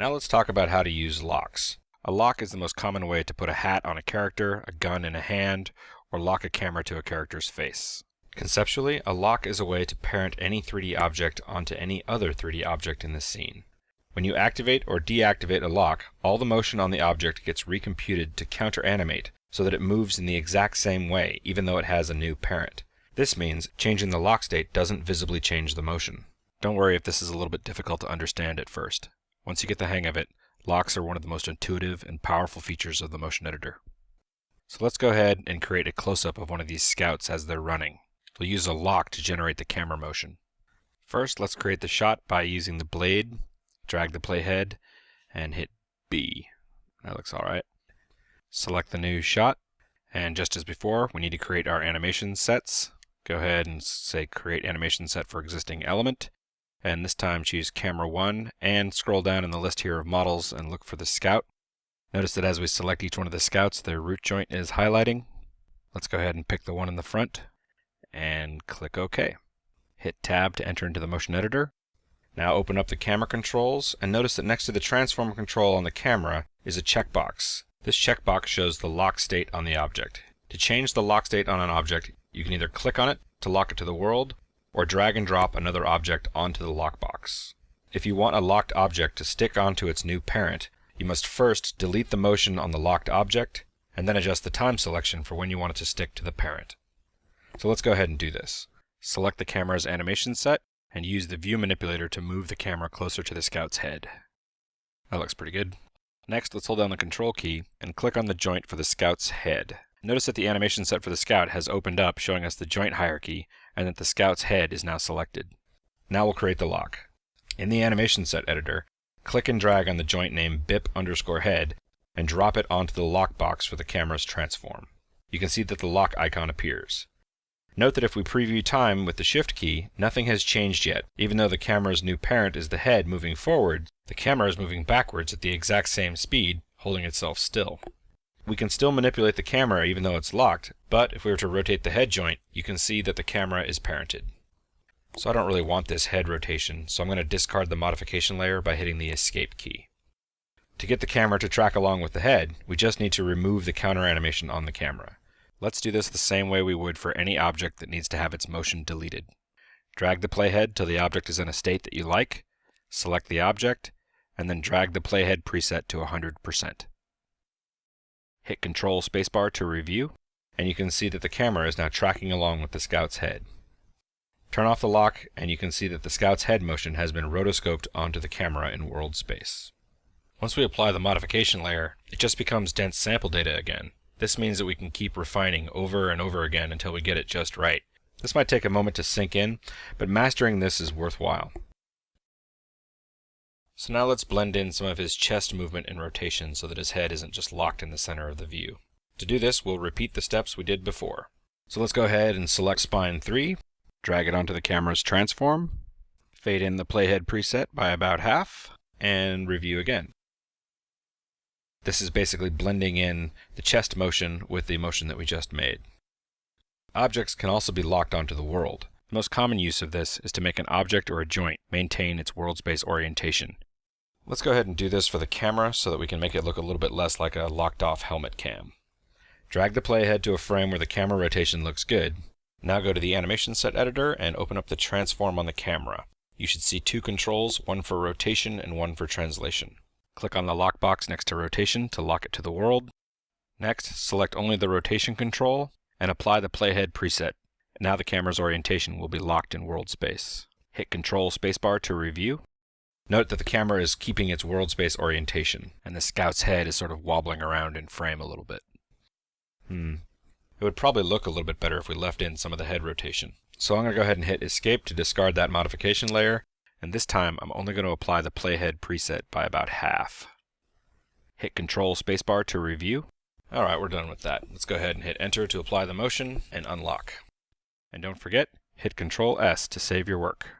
Now let's talk about how to use locks. A lock is the most common way to put a hat on a character, a gun in a hand, or lock a camera to a character's face. Conceptually, a lock is a way to parent any 3D object onto any other 3D object in the scene. When you activate or deactivate a lock, all the motion on the object gets recomputed to counter-animate so that it moves in the exact same way, even though it has a new parent. This means changing the lock state doesn't visibly change the motion. Don't worry if this is a little bit difficult to understand at first. Once you get the hang of it, locks are one of the most intuitive and powerful features of the motion editor. So let's go ahead and create a close-up of one of these scouts as they're running. We'll use a lock to generate the camera motion. First, let's create the shot by using the blade, drag the playhead, and hit B. That looks alright. Select the new shot, and just as before, we need to create our animation sets. Go ahead and say create animation set for existing element, and this time choose camera 1 and scroll down in the list here of models and look for the scout. Notice that as we select each one of the scouts their root joint is highlighting. Let's go ahead and pick the one in the front and click OK. Hit tab to enter into the motion editor. Now open up the camera controls and notice that next to the transform control on the camera is a checkbox. This checkbox shows the lock state on the object. To change the lock state on an object, you can either click on it to lock it to the world or drag and drop another object onto the lockbox. If you want a locked object to stick onto its new parent, you must first delete the motion on the locked object, and then adjust the time selection for when you want it to stick to the parent. So let's go ahead and do this. Select the camera's animation set, and use the view manipulator to move the camera closer to the scout's head. That looks pretty good. Next, let's hold down the control key and click on the joint for the scout's head. Notice that the animation set for the scout has opened up showing us the joint hierarchy and that the scout's head is now selected. Now we'll create the lock. In the animation set editor, click and drag on the joint name bip underscore head and drop it onto the lock box for the camera's transform. You can see that the lock icon appears. Note that if we preview time with the shift key, nothing has changed yet. Even though the camera's new parent is the head moving forward, the camera is moving backwards at the exact same speed, holding itself still. We can still manipulate the camera even though it's locked, but if we were to rotate the head joint, you can see that the camera is parented. So I don't really want this head rotation, so I'm going to discard the modification layer by hitting the escape key. To get the camera to track along with the head, we just need to remove the counter animation on the camera. Let's do this the same way we would for any object that needs to have its motion deleted. Drag the playhead till the object is in a state that you like, select the object, and then drag the playhead preset to 100%. Hit Control Spacebar to review, and you can see that the camera is now tracking along with the Scout's head. Turn off the lock, and you can see that the Scout's head motion has been rotoscoped onto the camera in world space. Once we apply the modification layer, it just becomes dense sample data again. This means that we can keep refining over and over again until we get it just right. This might take a moment to sink in, but mastering this is worthwhile. So now let's blend in some of his chest movement and rotation so that his head isn't just locked in the center of the view. To do this, we'll repeat the steps we did before. So let's go ahead and select spine 3, drag it onto the camera's transform, fade in the playhead preset by about half, and review again. This is basically blending in the chest motion with the motion that we just made. Objects can also be locked onto the world. The most common use of this is to make an object or a joint maintain its world space orientation, Let's go ahead and do this for the camera so that we can make it look a little bit less like a locked off helmet cam. Drag the playhead to a frame where the camera rotation looks good. Now go to the animation set editor and open up the transform on the camera. You should see two controls, one for rotation and one for translation. Click on the lock box next to rotation to lock it to the world. Next, select only the rotation control and apply the playhead preset. Now the camera's orientation will be locked in world space. Hit Control Spacebar to review. Note that the camera is keeping its world space orientation, and the scout's head is sort of wobbling around in frame a little bit. Hmm. It would probably look a little bit better if we left in some of the head rotation. So I'm going to go ahead and hit Escape to discard that modification layer, and this time I'm only going to apply the playhead preset by about half. Hit Control Spacebar to review. Alright, we're done with that. Let's go ahead and hit Enter to apply the motion and unlock. And don't forget, hit Control S to save your work.